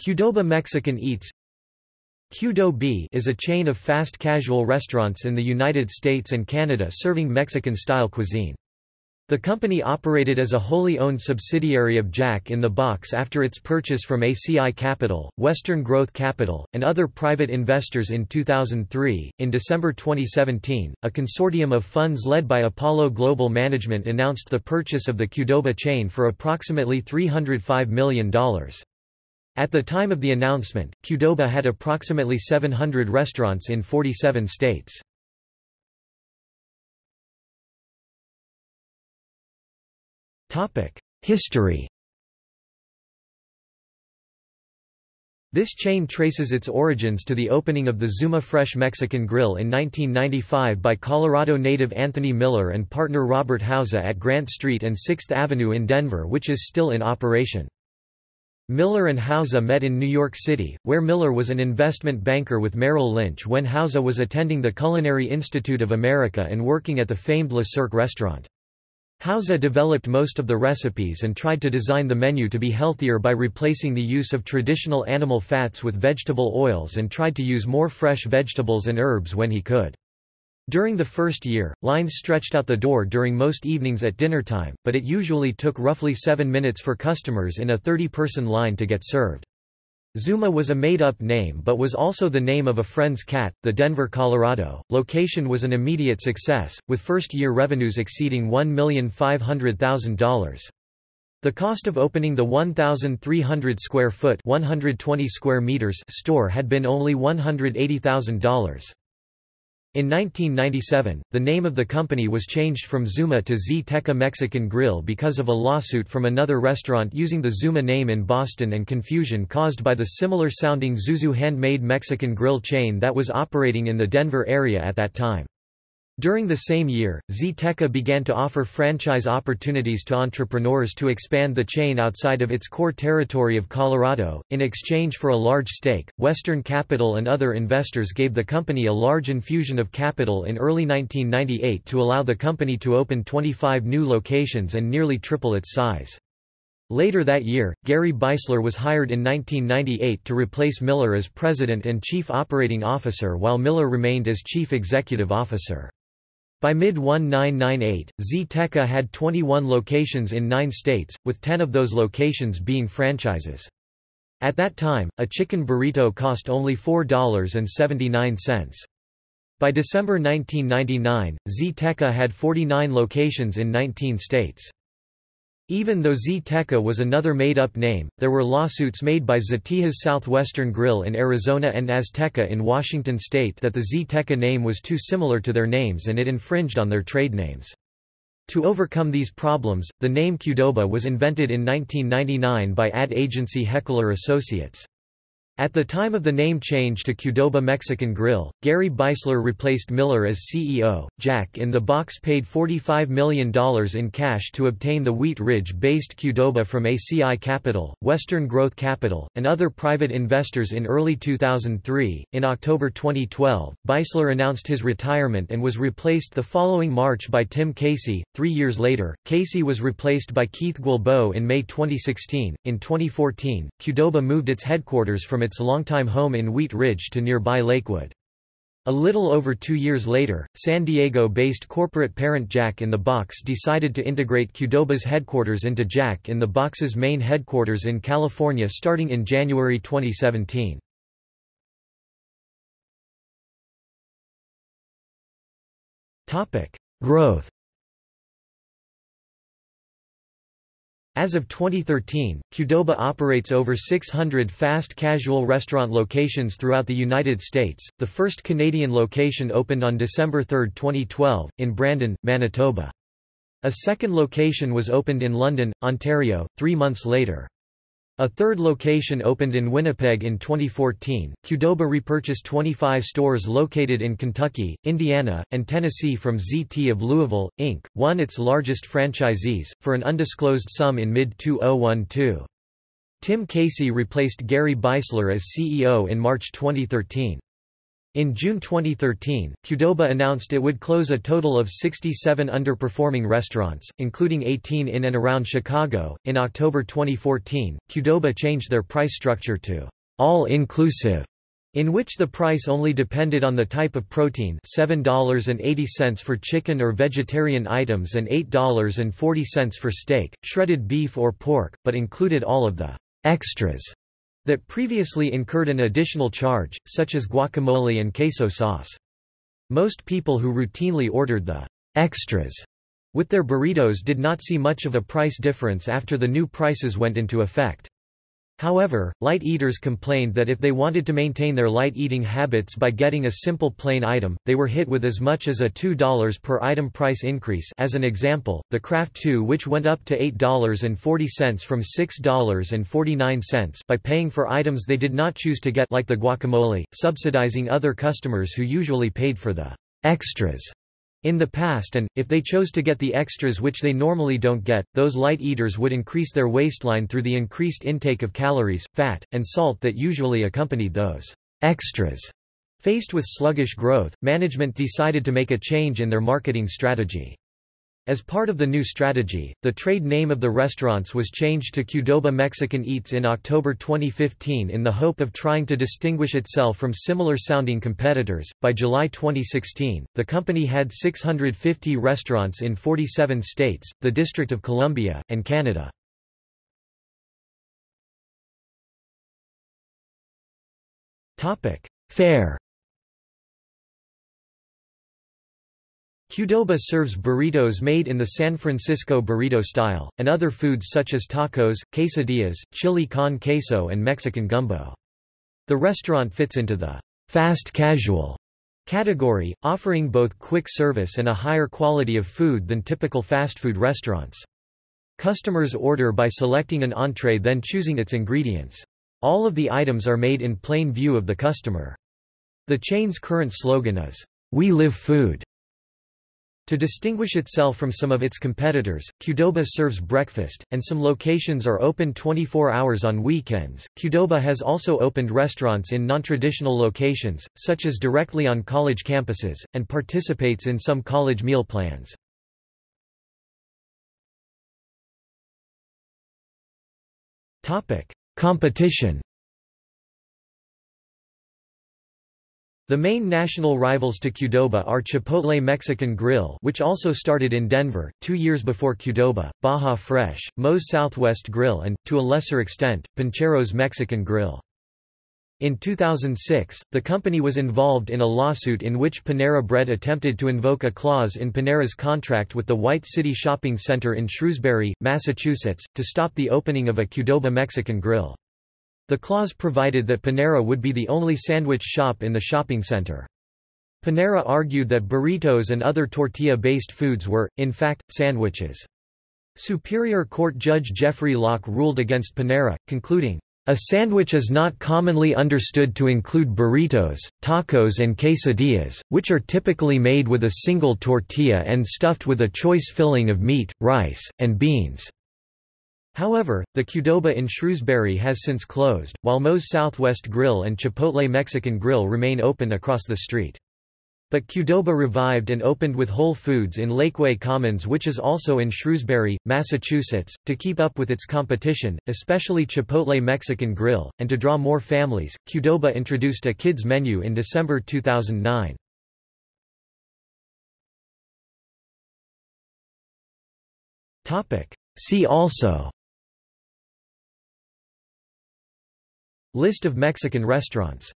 Qdoba Mexican Eats Qdo is a chain of fast casual restaurants in the United States and Canada serving Mexican-style cuisine. The company operated as a wholly owned subsidiary of Jack in the Box after its purchase from ACI Capital, Western Growth Capital, and other private investors in 2003. In December 2017, a consortium of funds led by Apollo Global Management announced the purchase of the Qdoba chain for approximately $305 million. At the time of the announcement, Qdoba had approximately 700 restaurants in 47 states. History This chain traces its origins to the opening of the Zuma Fresh Mexican Grill in 1995 by Colorado native Anthony Miller and partner Robert Hauser at Grant Street and 6th Avenue in Denver which is still in operation. Miller and Hauser met in New York City, where Miller was an investment banker with Merrill Lynch when Hauser was attending the Culinary Institute of America and working at the famed Le Cirque restaurant. Hauser developed most of the recipes and tried to design the menu to be healthier by replacing the use of traditional animal fats with vegetable oils and tried to use more fresh vegetables and herbs when he could. During the first year, lines stretched out the door during most evenings at dinner time, but it usually took roughly seven minutes for customers in a 30-person line to get served. Zuma was a made-up name but was also the name of a friend's cat. The Denver, Colorado, location was an immediate success, with first-year revenues exceeding $1,500,000. The cost of opening the 1,300 square foot 120 square meters store had been only $180,000. In 1997, the name of the company was changed from Zuma to Z-Teca Mexican Grill because of a lawsuit from another restaurant using the Zuma name in Boston and confusion caused by the similar-sounding Zuzu handmade Mexican grill chain that was operating in the Denver area at that time. During the same year, Z-Teca began to offer franchise opportunities to entrepreneurs to expand the chain outside of its core territory of Colorado. In exchange for a large stake, Western Capital and other investors gave the company a large infusion of capital in early 1998 to allow the company to open 25 new locations and nearly triple its size. Later that year, Gary Beisler was hired in 1998 to replace Miller as president and chief operating officer while Miller remained as chief executive officer. By mid-1998, Z-Teca had 21 locations in nine states, with 10 of those locations being franchises. At that time, a chicken burrito cost only $4.79. By December 1999, Z-Teca had 49 locations in 19 states. Even though Z-Teca was another made-up name, there were lawsuits made by Z'Tejas Southwestern Grill in Arizona and Azteca in Washington state that the Z-Teca name was too similar to their names and it infringed on their trade names. To overcome these problems, the name Qdoba was invented in 1999 by ad agency Heckler Associates. At the time of the name change to Qdoba Mexican Grill, Gary Beisler replaced Miller as CEO. Jack in the Box paid $45 million in cash to obtain the Wheat Ridge-based Qdoba from ACI Capital, Western Growth Capital, and other private investors in early 2003. In October 2012, Beisler announced his retirement and was replaced the following March by Tim Casey. Three years later, Casey was replaced by Keith Guilbeault in May 2016. In 2014, Qdoba moved its headquarters from its its longtime home in Wheat Ridge to nearby Lakewood. A little over two years later, San Diego-based corporate parent Jack in the Box decided to integrate Qdoba's headquarters into Jack in the Box's main headquarters in California starting in January 2017. Growth As of 2013, Qdoba operates over 600 fast casual restaurant locations throughout the United States. The first Canadian location opened on December 3, 2012, in Brandon, Manitoba. A second location was opened in London, Ontario, three months later. A third location opened in Winnipeg in 2014. Qdoba repurchased 25 stores located in Kentucky, Indiana, and Tennessee from ZT of Louisville, Inc., one its largest franchisees, for an undisclosed sum in mid-2012. Tim Casey replaced Gary Beisler as CEO in March 2013. In June 2013, Qdoba announced it would close a total of 67 underperforming restaurants, including 18 in and around Chicago. In October 2014, Qdoba changed their price structure to all-inclusive, in which the price only depended on the type of protein $7.80 for chicken or vegetarian items and $8.40 for steak, shredded beef or pork, but included all of the extras that previously incurred an additional charge, such as guacamole and queso sauce. Most people who routinely ordered the extras with their burritos did not see much of a price difference after the new prices went into effect. However, light eaters complained that if they wanted to maintain their light eating habits by getting a simple plain item, they were hit with as much as a $2 per item price increase. As an example, the Craft 2 which went up to $8.40 from $6.49 by paying for items they did not choose to get like the guacamole, subsidizing other customers who usually paid for the extras in the past and, if they chose to get the extras which they normally don't get, those light eaters would increase their waistline through the increased intake of calories, fat, and salt that usually accompanied those extras. Faced with sluggish growth, management decided to make a change in their marketing strategy. As part of the new strategy, the trade name of the restaurants was changed to Qdoba Mexican Eats in October 2015 in the hope of trying to distinguish itself from similar sounding competitors. By July 2016, the company had 650 restaurants in 47 states, the District of Columbia, and Canada. Topic: Fare Qdoba serves burritos made in the San Francisco burrito style, and other foods such as tacos, quesadillas, chili con queso and Mexican gumbo. The restaurant fits into the fast casual category, offering both quick service and a higher quality of food than typical fast food restaurants. Customers order by selecting an entree then choosing its ingredients. All of the items are made in plain view of the customer. The chain's current slogan is, We live food. To distinguish itself from some of its competitors, Qdoba serves breakfast, and some locations are open 24 hours on weekends. Qdoba has also opened restaurants in non-traditional locations, such as directly on college campuses, and participates in some college meal plans. Competition The main national rivals to Qdoba are Chipotle Mexican Grill which also started in Denver, two years before Qdoba, Baja Fresh, Moe's Southwest Grill and, to a lesser extent, Pancheros Mexican Grill. In 2006, the company was involved in a lawsuit in which Panera Bread attempted to invoke a clause in Panera's contract with the White City Shopping Center in Shrewsbury, Massachusetts, to stop the opening of a Qdoba Mexican Grill. The clause provided that Panera would be the only sandwich shop in the shopping center. Panera argued that burritos and other tortilla-based foods were, in fact, sandwiches. Superior Court Judge Jeffrey Locke ruled against Panera, concluding, a sandwich is not commonly understood to include burritos, tacos and quesadillas, which are typically made with a single tortilla and stuffed with a choice filling of meat, rice, and beans. However, the Qdoba in Shrewsbury has since closed, while Moe's Southwest Grill and Chipotle Mexican Grill remain open across the street. But Qdoba revived and opened with Whole Foods in Lakeway Commons which is also in Shrewsbury, Massachusetts, to keep up with its competition, especially Chipotle Mexican Grill, and to draw more families. Qdoba introduced a kids menu in December 2009. See also List of Mexican restaurants